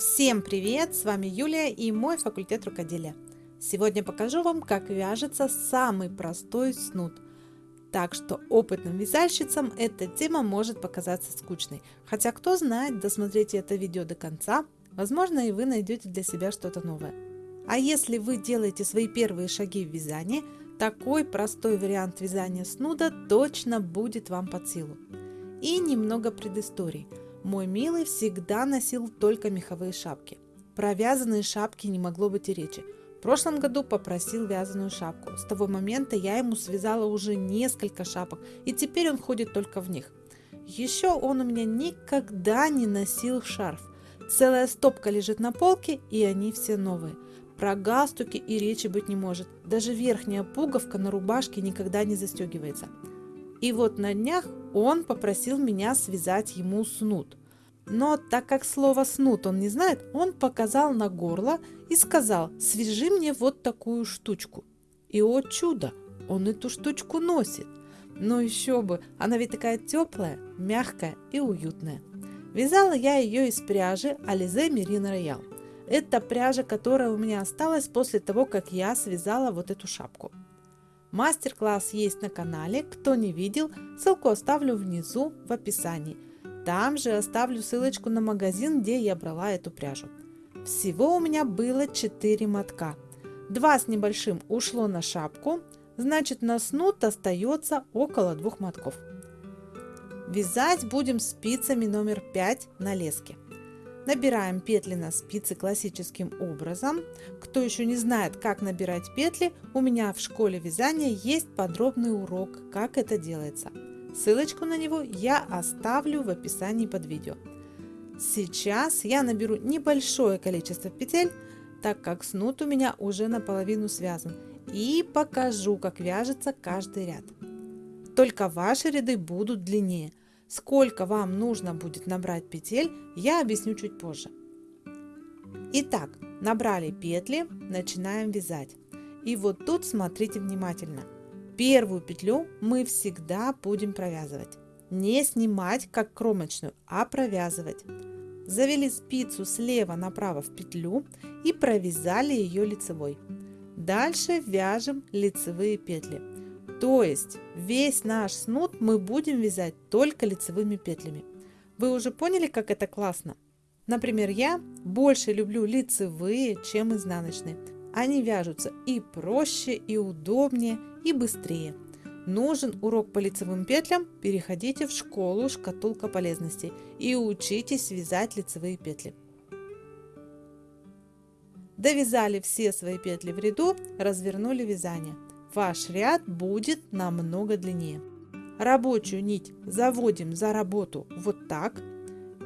Всем привет! С вами Юлия и мой факультет рукоделия. Сегодня покажу вам, как вяжется самый простой снуд. Так что опытным вязальщицам эта тема может показаться скучной. Хотя кто знает, досмотрите это видео до конца, возможно и вы найдете для себя что-то новое. А если вы делаете свои первые шаги в вязании, такой простой вариант вязания снуда точно будет вам под силу. И немного предыстории – мой милый всегда носил только меховые шапки. Про вязаные шапки не могло быть и речи. В прошлом году попросил вязаную шапку. С того момента я ему связала уже несколько шапок, и теперь он ходит только в них. Еще он у меня никогда не носил шарф. Целая стопка лежит на полке, и они все новые. Про галстуки и речи быть не может. Даже верхняя пуговка на рубашке никогда не застегивается. И вот на днях он попросил меня связать ему снуд. Но так как слово «снуд» он не знает, он показал на горло и сказал «свяжи мне вот такую штучку». И о чудо, он эту штучку носит. Но еще бы, она ведь такая теплая, мягкая и уютная. Вязала я ее из пряжи Ализе Мерин Роял. Это пряжа, которая у меня осталась после того, как я связала вот эту шапку. Мастер-класс есть на канале, кто не видел, ссылку оставлю внизу в описании. Там же оставлю ссылочку на магазин, где я брала эту пряжу. Всего у меня было 4 мотка. Два с небольшим ушло на шапку, значит на снуд остается около двух мотков. Вязать будем спицами номер 5 на леске. Набираем петли на спицы классическим образом. Кто еще не знает, как набирать петли, у меня в школе вязания есть подробный урок, как это делается. Ссылочку на него я оставлю в описании под видео. Сейчас я наберу небольшое количество петель, так как снуд у меня уже наполовину связан, и покажу, как вяжется каждый ряд. Только ваши ряды будут длиннее, Сколько вам нужно будет набрать петель, я объясню чуть позже. Итак, набрали петли, начинаем вязать. И вот тут смотрите внимательно. Первую петлю мы всегда будем провязывать. Не снимать как кромочную, а провязывать. Завели спицу слева направо в петлю и провязали ее лицевой. Дальше вяжем лицевые петли. То есть весь наш снуд мы будем вязать только лицевыми петлями. Вы уже поняли, как это классно? Например, я больше люблю лицевые, чем изнаночные. Они вяжутся и проще, и удобнее, и быстрее. Нужен урок по лицевым петлям? Переходите в школу «Шкатулка полезностей» и учитесь вязать лицевые петли. Довязали все свои петли в ряду, развернули вязание ваш ряд будет намного длиннее. Рабочую нить заводим за работу вот так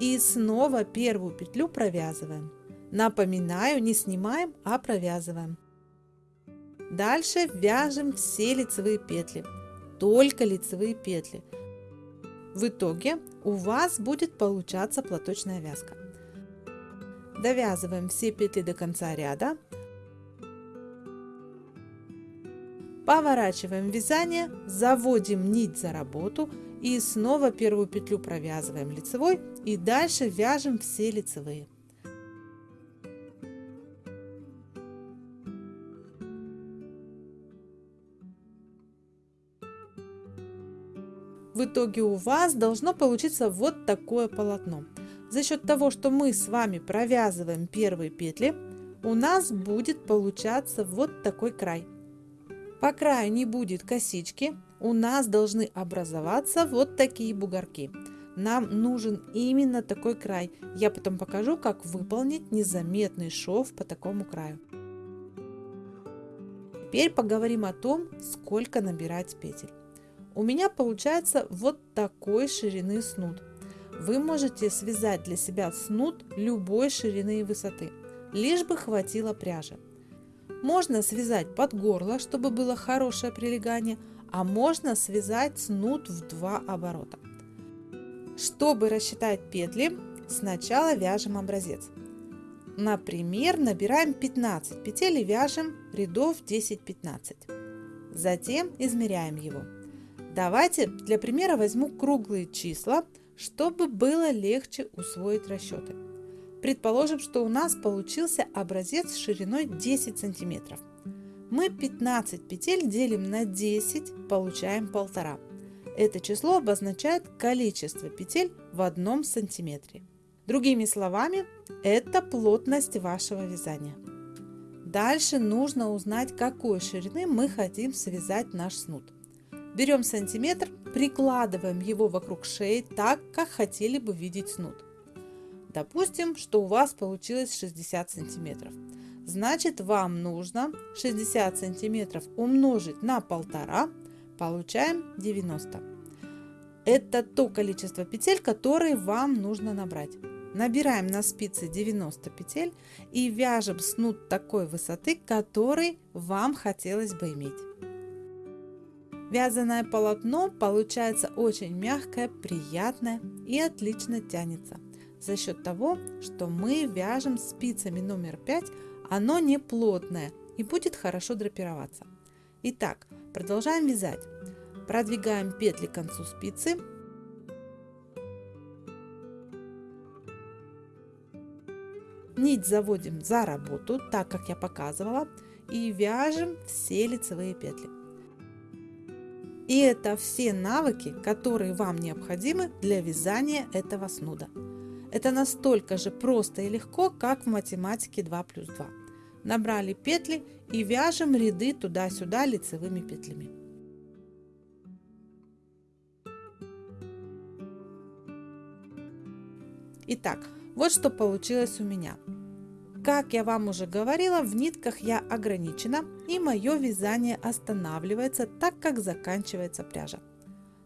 и снова первую петлю провязываем. Напоминаю, не снимаем, а провязываем. Дальше вяжем все лицевые петли, только лицевые петли. В итоге у вас будет получаться платочная вязка. Довязываем все петли до конца ряда, Поворачиваем вязание, заводим нить за работу и снова первую петлю провязываем лицевой и дальше вяжем все лицевые. В итоге у вас должно получиться вот такое полотно. За счет того, что мы с вами провязываем первые петли, у нас будет получаться вот такой край. По краю не будет косички, у нас должны образоваться вот такие бугорки. Нам нужен именно такой край. Я потом покажу, как выполнить незаметный шов по такому краю. Теперь поговорим о том, сколько набирать петель. У меня получается вот такой ширины снуд. Вы можете связать для себя снуд любой ширины и высоты, лишь бы хватило пряжи. Можно связать под горло, чтобы было хорошее прилегание, а можно связать снуд в два оборота. Чтобы рассчитать петли, сначала вяжем образец. Например, набираем 15 петель и вяжем рядов 10-15. Затем измеряем его. Давайте для примера возьму круглые числа, чтобы было легче усвоить расчеты. Предположим, что у нас получился образец шириной 10 сантиметров. Мы 15 петель делим на 10, получаем 1,5. Это число обозначает количество петель в одном сантиметре. Другими словами, это плотность вашего вязания. Дальше нужно узнать, какой ширины мы хотим связать наш снуд. Берем сантиметр, прикладываем его вокруг шеи так, как хотели бы видеть снуд. Допустим, что у вас получилось 60 сантиметров. Значит, вам нужно 60 сантиметров умножить на полтора, получаем 90. Это то количество петель, которые вам нужно набрать. Набираем на спице 90 петель и вяжем снуд такой высоты, который вам хотелось бы иметь. Вязаное полотно получается очень мягкое, приятное и отлично тянется за счет того, что мы вяжем спицами номер 5, оно не плотное и будет хорошо драпироваться. Итак, продолжаем вязать. Продвигаем петли к концу спицы. Нить заводим за работу, так как я показывала, и вяжем все лицевые петли. И это все навыки, которые вам необходимы для вязания этого снуда. Это настолько же просто и легко, как в математике 2 плюс 2. Набрали петли и вяжем ряды туда-сюда лицевыми петлями. Итак, вот что получилось у меня. Как я вам уже говорила, в нитках я ограничена и мое вязание останавливается, так как заканчивается пряжа.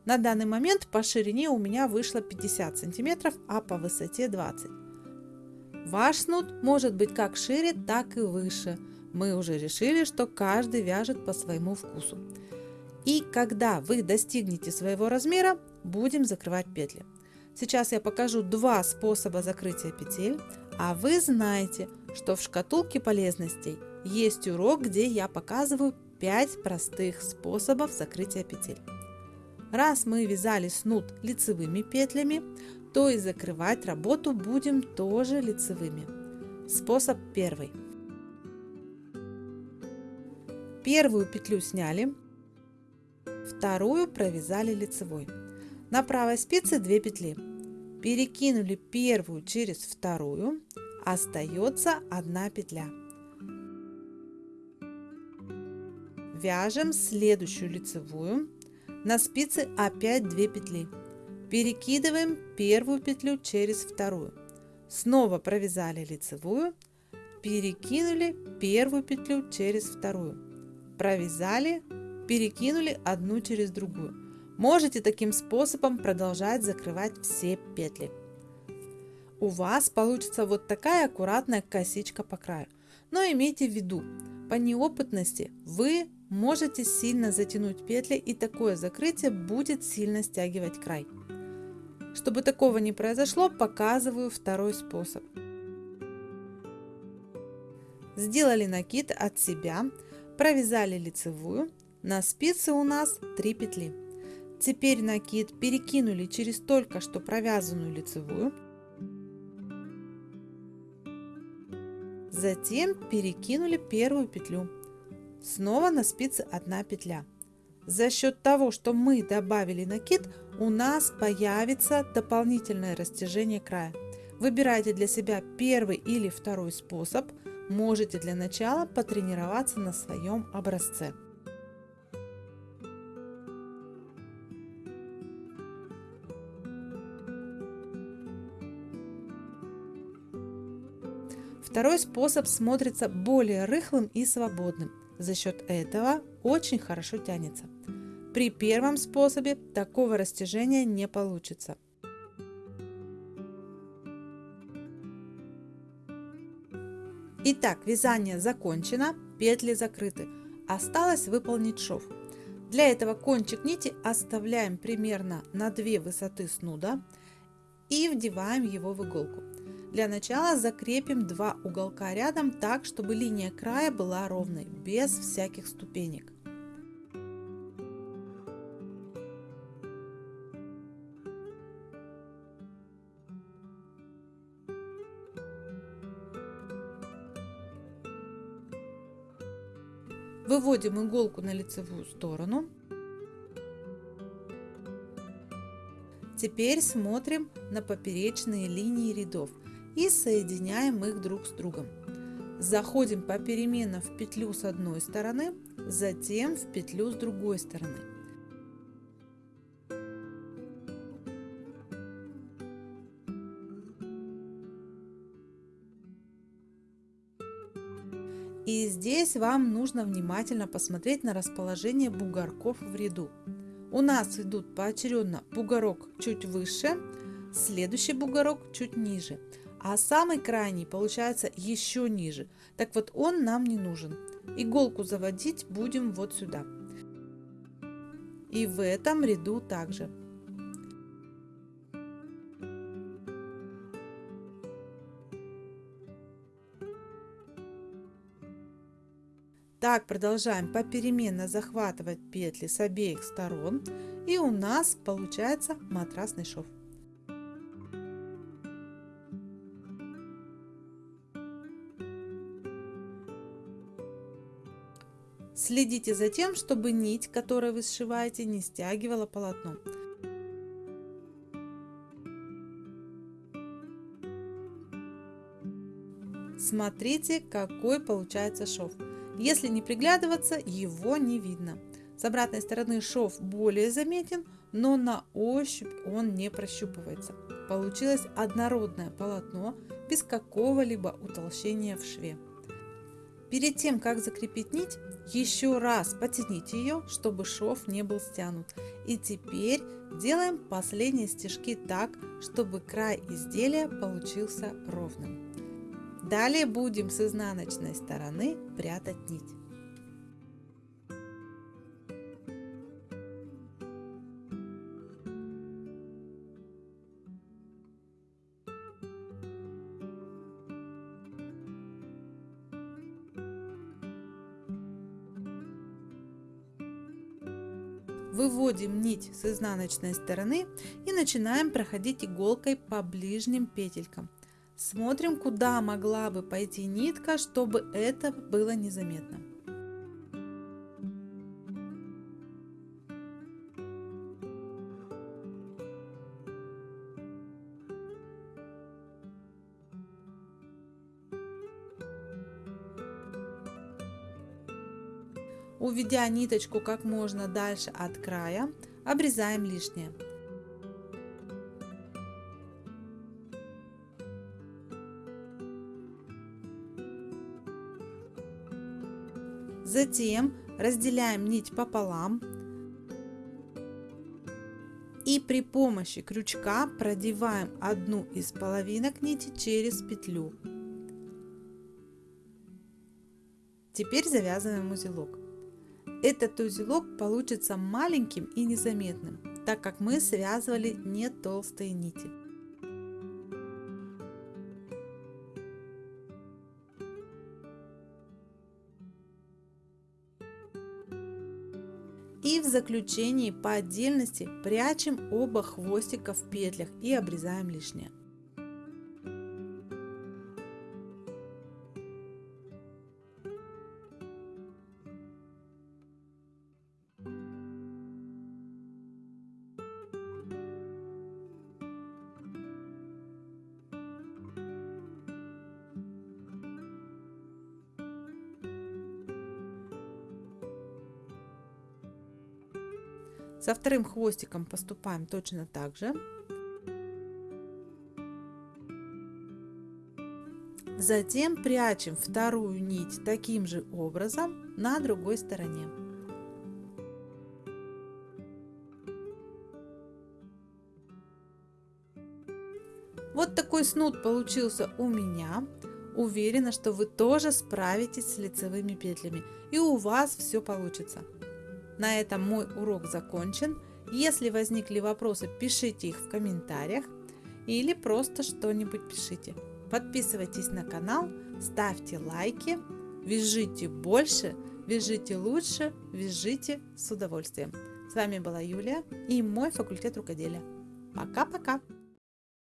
На данный момент по ширине у меня вышло 50 сантиметров, а по высоте 20. Ваш снуд может быть как шире, так и выше. Мы уже решили, что каждый вяжет по своему вкусу. И когда вы достигнете своего размера, будем закрывать петли. Сейчас я покажу два способа закрытия петель, а вы знаете, что в шкатулке полезностей есть урок, где я показываю 5 простых способов закрытия петель. Раз мы вязали снуд лицевыми петлями, то и закрывать работу будем тоже лицевыми. Способ первый. Первую петлю сняли, вторую провязали лицевой. На правой спице 2 петли. Перекинули первую через вторую, остается одна петля. Вяжем следующую лицевую на спице опять 2 петли. Перекидываем первую петлю через вторую. Снова провязали лицевую, перекинули первую петлю через вторую. Провязали, перекинули одну через другую. Можете таким способом продолжать закрывать все петли. У вас получится вот такая аккуратная косичка по краю. Но имейте в виду, по неопытности вы можете сильно затянуть петли и такое закрытие будет сильно стягивать край. Чтобы такого не произошло, показываю второй способ. Сделали накид от себя, провязали лицевую, на спице у нас 3 петли. Теперь накид перекинули через только что провязанную лицевую, затем перекинули первую петлю Снова на спице одна петля. За счет того, что мы добавили накид, у нас появится дополнительное растяжение края. Выбирайте для себя первый или второй способ. Можете для начала потренироваться на своем образце. Второй способ смотрится более рыхлым и свободным. За счет этого очень хорошо тянется. При первом способе такого растяжения не получится. Итак, вязание закончено, петли закрыты. Осталось выполнить шов. Для этого кончик нити оставляем примерно на 2 высоты снуда и вдеваем его в иголку. Для начала закрепим два уголка рядом так, чтобы линия края была ровной, без всяких ступенек. Выводим иголку на лицевую сторону. Теперь смотрим на поперечные линии рядов – и соединяем их друг с другом. Заходим попеременно в петлю с одной стороны, затем в петлю с другой стороны. И здесь вам нужно внимательно посмотреть на расположение бугорков в ряду. У нас идут поочередно бугорок чуть выше, следующий бугорок чуть ниже, а самый крайний получается еще ниже. Так вот он нам не нужен. Иголку заводить будем вот сюда. И в этом ряду также. Так продолжаем попеременно захватывать петли с обеих сторон и у нас получается матрасный шов. Следите за тем, чтобы нить, которую вы сшиваете, не стягивала полотно. Смотрите, какой получается шов. Если не приглядываться, его не видно. С обратной стороны шов более заметен, но на ощупь он не прощупывается. Получилось однородное полотно без какого-либо утолщения в шве. Перед тем, как закрепить нить, еще раз потяните ее, чтобы шов не был стянут. И теперь делаем последние стежки так, чтобы край изделия получился ровным. Далее будем с изнаночной стороны прятать нить. Выводим нить с изнаночной стороны и начинаем проходить иголкой по ближним петелькам. Смотрим, куда могла бы пойти нитка, чтобы это было незаметно. Уведя ниточку как можно дальше от края, обрезаем лишнее. Затем разделяем нить пополам и при помощи крючка продеваем одну из половинок нити через петлю. Теперь завязываем узелок. Этот узелок получится маленьким и незаметным, так как мы связывали не толстые нити. И в заключении по отдельности прячем оба хвостика в петлях и обрезаем лишнее. Со вторым хвостиком поступаем точно так же. Затем прячем вторую нить таким же образом на другой стороне. Вот такой снуд получился у меня. Уверена, что вы тоже справитесь с лицевыми петлями и у вас все получится. На этом мой урок закончен. Если возникли вопросы, пишите их в комментариях или просто что-нибудь пишите. Подписывайтесь на канал, ставьте лайки, вяжите больше, вяжите лучше, вяжите с удовольствием. С вами была Юлия и мой факультет рукоделия. Пока-пока!